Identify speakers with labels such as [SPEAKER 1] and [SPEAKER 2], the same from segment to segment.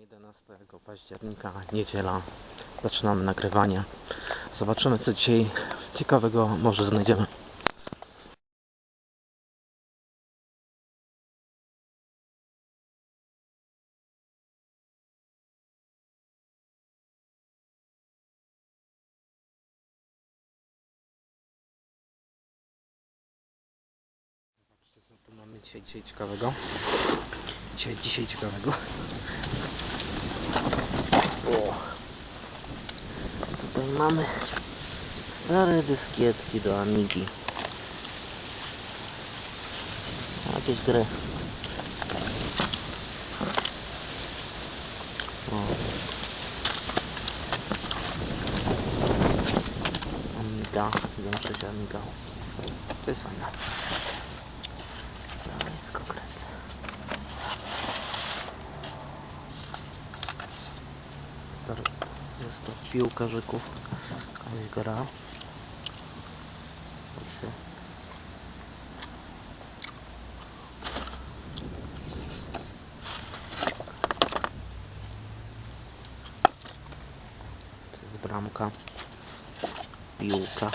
[SPEAKER 1] 11 października, niedziela. Zaczynamy nagrywanie. Zobaczymy co dzisiaj ciekawego może znajdziemy. Tu mamy dzisiaj, dzisiaj ciekawego. Dzisiaj, dzisiaj ciekawego. O. Tutaj mamy stare dyskietki do Amigi. Jakieś gry. O. Amiga, większość Amiga. To jest fajne. Skokręt. Stary, jest to piłkarzyków. Jakaś gra. Jest bramka. Piłka.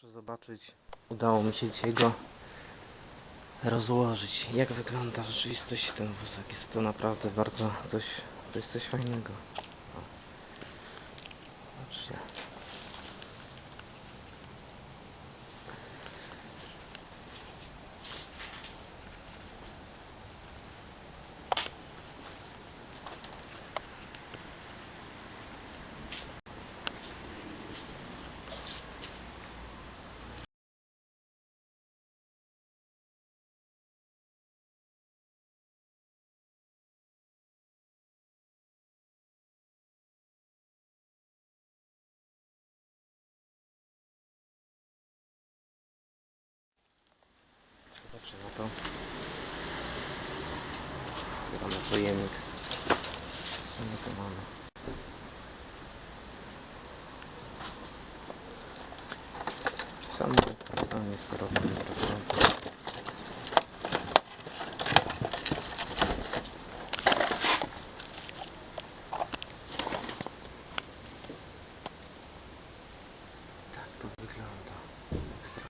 [SPEAKER 1] Proszę zobaczyć, udało mi się dzisiaj go rozłożyć. Jak wygląda w rzeczywistości ten wózek? Jest to naprawdę bardzo coś, coś, coś fajnego. Zobaczcie. jeszcze na to. Otwieramy pojemnik. Co my tu mamy? Samo wykorzystanie sterowne jest do porządku. Tak to wygląda. Ekstra.